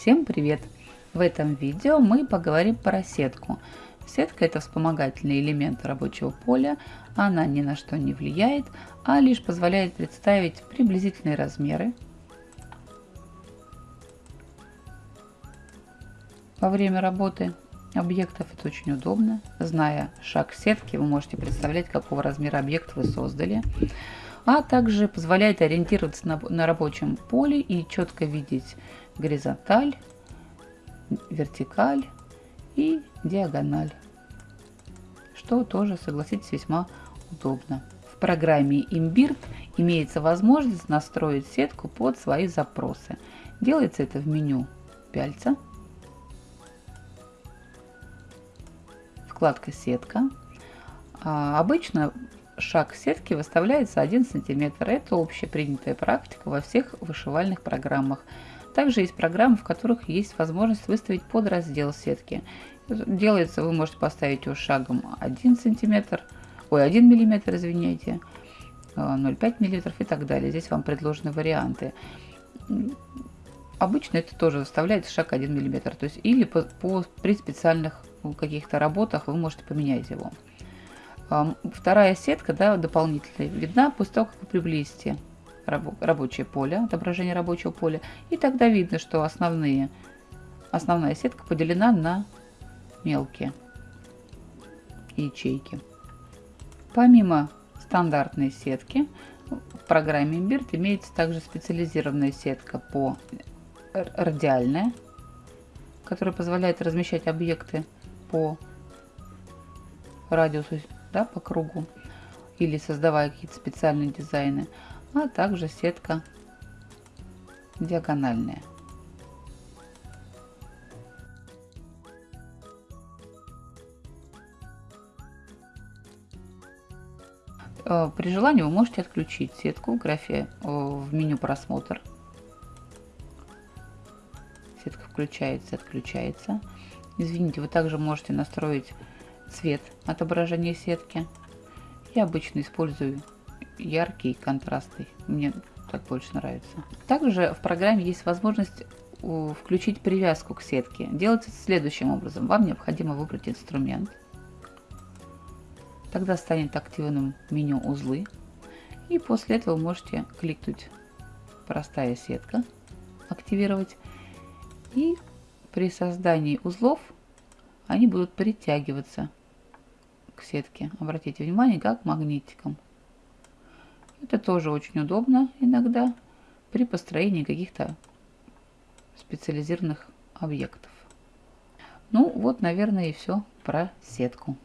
Всем привет! В этом видео мы поговорим про сетку. Сетка это вспомогательный элемент рабочего поля, она ни на что не влияет, а лишь позволяет представить приблизительные размеры. Во время работы объектов это очень удобно. Зная шаг сетки, вы можете представлять, какого размера объект вы создали. А также позволяет ориентироваться на, на рабочем поле и четко видеть горизонталь, вертикаль и диагональ, что тоже, согласитесь, весьма удобно. В программе Imbird имеется возможность настроить сетку под свои запросы. Делается это в меню пяльца, вкладка «Сетка». А обычно шаг сетки выставляется 1 см. Это общепринятая практика во всех вышивальных программах. Также есть программы, в которых есть возможность выставить подраздел сетки. Делается, вы можете поставить его шагом 1 см, ой, 1 мм, извиняйте, 0,5 мм и так далее. Здесь вам предложены варианты. Обычно это тоже выставляется шаг 1 мм, то есть или по, по, при специальных каких-то работах вы можете поменять его. Вторая сетка да, дополнительная видна после того, как вы приблизите рабочее поле, отображение рабочего поля. И тогда видно, что основные, основная сетка поделена на мелкие ячейки. Помимо стандартной сетки, в программе Imbird имеется также специализированная сетка по радиальная, которая позволяет размещать объекты по радиусу, да, по кругу, или создавая какие-то специальные дизайны а также сетка диагональная. Э, при желании вы можете отключить сетку в графе э, в меню просмотр. Сетка включается, отключается. Извините, вы также можете настроить цвет отображения сетки. Я обычно использую яркий, контрастный. Мне так больше нравится. Также в программе есть возможность включить привязку к сетке. Делается следующим образом. Вам необходимо выбрать инструмент. Тогда станет активным меню узлы. И после этого можете кликнуть простая сетка, активировать. И при создании узлов они будут притягиваться к сетке. Обратите внимание, как магнитиком. Это тоже очень удобно иногда при построении каких-то специализированных объектов. Ну вот, наверное, и все про сетку.